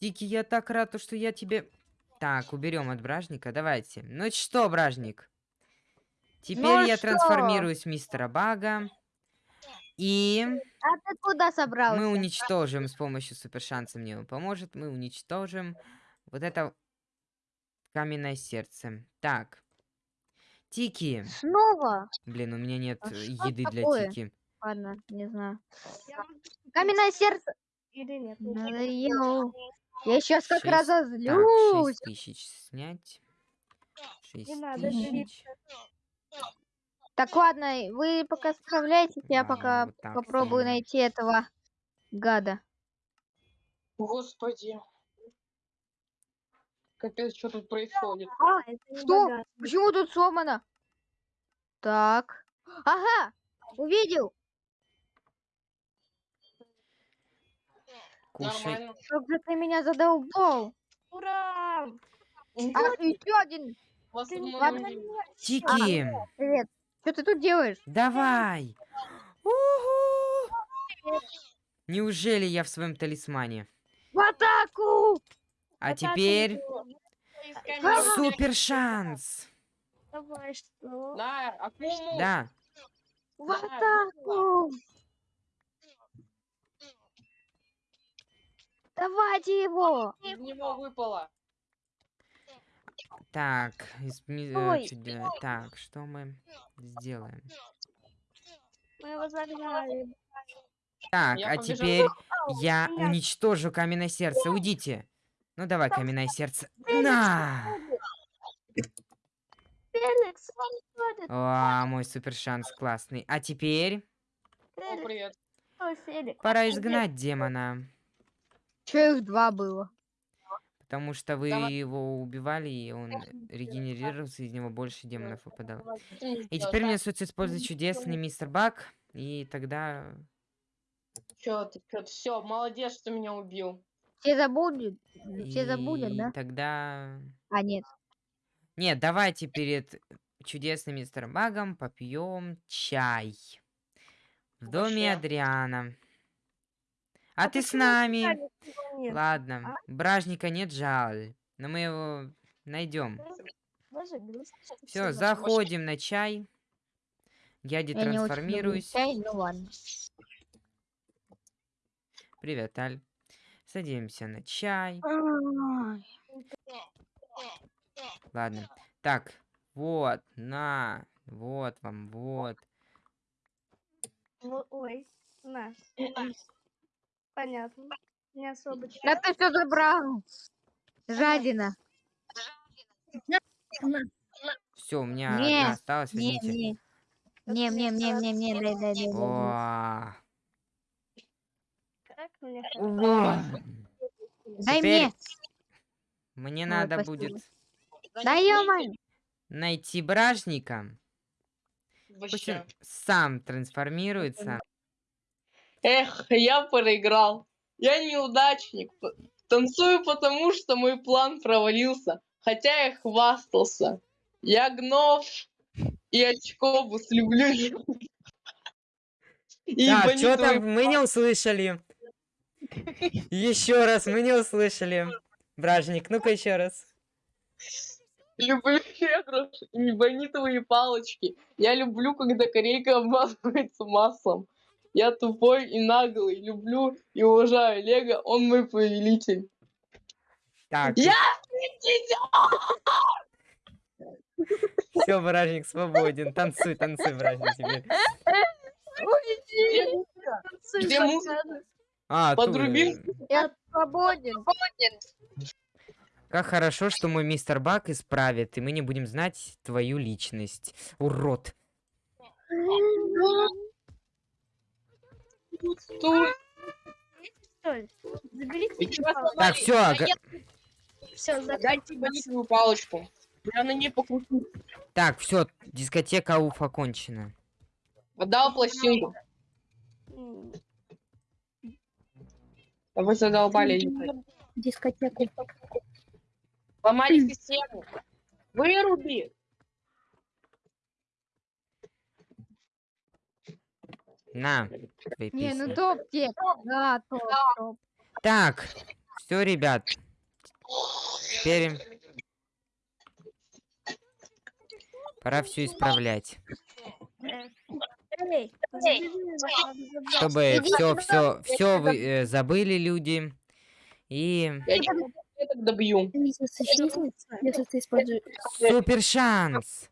Тики, я так рад, то, что я тебе... Так, уберем от бражника, давайте. Ну что, бражник? Теперь Ну я что? трансформируюсь в мистера Бага. И А ты куда собрался? мы уничтожим с помощью супершанса мне он поможет. Мы уничтожим вот это каменное сердце. Так. Тики. Снова? Блин, у меня нет А еды для такое? Тики. Ладно, не знаю. Каменное сердце. Или нет? Надоел. Я сейчас как Шесть. Так, разозлюсь. 6 тысяч снять. 6 Не надо тысяч. Так, ладно, вы пока справляйтесь, я Ладно, пока вот так попробую сделаем. найти этого гада. Господи. Капец, что тут происходит? А, Что? Почему тут сломано? Так. Ага, увидел. Кушай. Нормально. Как же ты меня задолбал. Ура! А, еще один. Ты не. Тики, Привет. Что ты тут делаешь? давай. Уху. Неужели я в своем талисмане? В атаку! А теперь супер шанс. Давай, что? Да, акуму. Да. В атаку! Давайте его! Из него выпало. Так, из ми- э, Ой. так, что мы сделаем? Мы его загнали. Так, Я а побежал. теперь я уничтожу каменное сердце. Уйдите. Ну давай, каменное сердце. На! Феликс. О, мой супер шанс классный. А теперь О, привет. пора изгнать демона. Че их два было? Потому что вы Давай. его убивали, и он регенерировался, из него больше демонов выпадало. И теперь мне остается использовать чудесный мистер Бак, и тогда... Чё ты, чё ты, все, молодец, что меня убил. Все забудут? Все забудут, да? тогда... А, нет. Нет, давайте перед чудесным мистером Багом попьем чай. В доме Вообще. Адриана. А, ты с нами? Ладно, бражника нет, жаль. Но мы его найдем. Грустно. Все, заходим на чай. Я детрансформируюсь. чай, ну ладно. Привет, Аль. Садимся на чай. Ай, Ладно. Так, вот, на. Вот вам, вот. Во- Ой, на. Понятно. Не особо. Да ты все забрал. Жадина. Все, у меня Не, одна осталась, Не, возьмите. не. Не, мне, мне, мне, мне, дай, дай, дай, дай. О, Как мне о. Дай Теперь мне. Мне Ой, надо спасибо. будет Да ё найти бражника. Пусть он сам трансформируется. Эх, я проиграл. Я неудачник. Танцую потому, что мой план провалился. Хотя я хвастался. Я гнов и очкобус люблю. И ебани что там? Мы не услышали. Еще раз, мы не услышали. Бражник, ну-ка еще раз. Люблю регрус и небонитовые палочки. Я люблю, когда корейка обмазывается маслом. Я тупой и наглый. Люблю и уважаю Лего. Он мой повелитель. Так, Я все, бражник свободен. Танцуй, танцуй, бражник теперь. Где музыка? А, тут, Подрубил? э, Я свободен. Как хорошо, что мой мистер Бак исправит, и мы не будем знать твою личность. Урод. Заберите палочку. Так, все. Дайте bonитовую палочку. Я на ней покручу. Так, все, дискотека Уф окончена. Отдал пластинку. А вы задолбали. Дискотеку. Ломали систему. Выруби. На, твои Не, ну топ тек. Да, топ, топ. Так, Все, ребят. Теперь пора все исправлять. Чтобы все, все, все вы э, забыли, люди. И Я так добью. Супер шанс.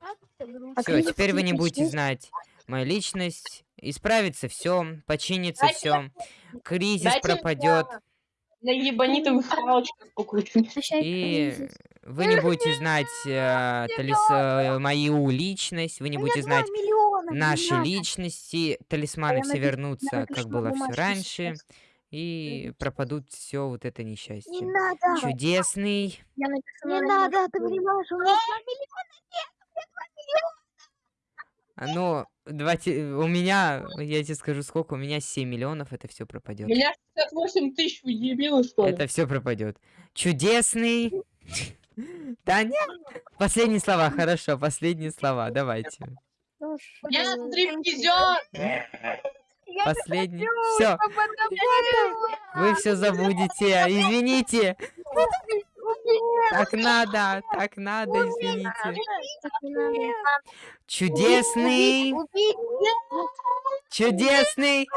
А Все, теперь вы не будете знать мою личность. Исправится все, починится все. Кризис дайте пропадет. На ебанитовых палочках покручу. И вы не будете знать э, талис- э, мою личность, вы не будете знать наши личности, талисманы все вернутся, как было все раньше, и пропадут все вот это Не несчастье. надо. Чудесный. Не на надо, ты понимаешь, у меня А, Ну, давайте, у меня, я тебе скажу, сколько, у меня 7 миллионов, это все У пропадет. меня 68 тысяч, вы дебилы, что ли? Это все пропадет. Чудесный. Нет. Последние слова, хорошо, последние слова, давайте. Я стриптизер! Последний. Все. Вы все забудете. Извините. Так надо, так надо, извините. Чудесный. Чудесный.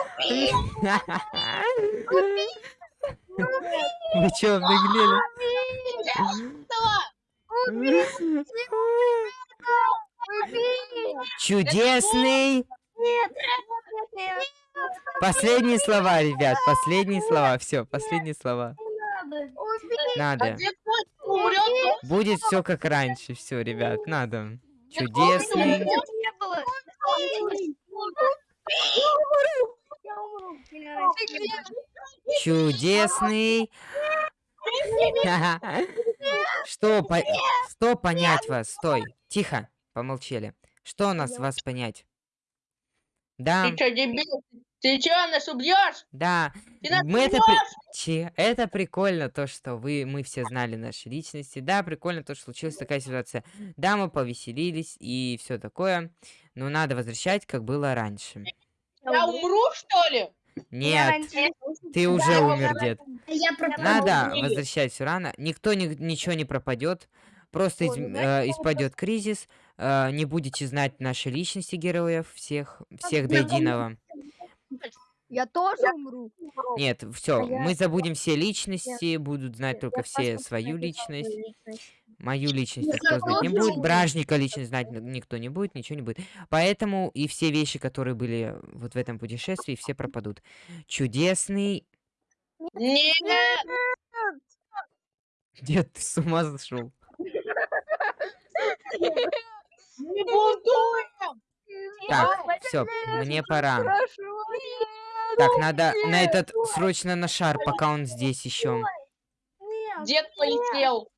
Вы чё, обнаглели? Чудесный. Последние слова, ребят, последние слова. Все, последние слова. А Надо. Умрет, Будет все как раньше. Все, ребят, надо. Чудесный. Чудесный. Что, по- что понять вас? Стой. Тихо. Помолчали. Что у нас вас понять? Да, Ты чё, дебил? Ты чё, нас убьешь? да. Ты нас Мы это, при- Че- это прикольно, то, что вы, мы все знали наши личности. Да, прикольно то, что случилась такая ситуация. Да, мы повеселились и все такое. Но надо возвращать, как было раньше. Я умру, что ли? Нет, ты уже Да, умер, дед. Я Надо возвращать все рано. Никто ни- ничего не пропадет. Просто из, э, испадет кризис. Э, не будете знать наши личности героев всех, всех до единого. Я тоже умру. Нет, все, я- мы забудем все личности, будут знать только все свою личность. Мою личность никто знать не будет. Бражника личность знать никто не будет, ничего не будет. Поэтому и все вещи, которые были вот в этом путешествии, все пропадут. Чудесный. Нет! Дед, ты с ума зашел. Не бунтуем! Так, все, мне пора. Так, надо на этот срочно на шар, пока он здесь еще. Дед полетел.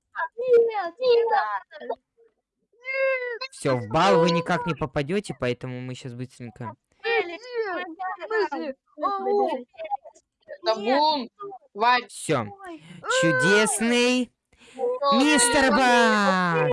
Все, в бал вы никак не попадете, поэтому мы сейчас быстренько. Все. Чудесный мистер Бак!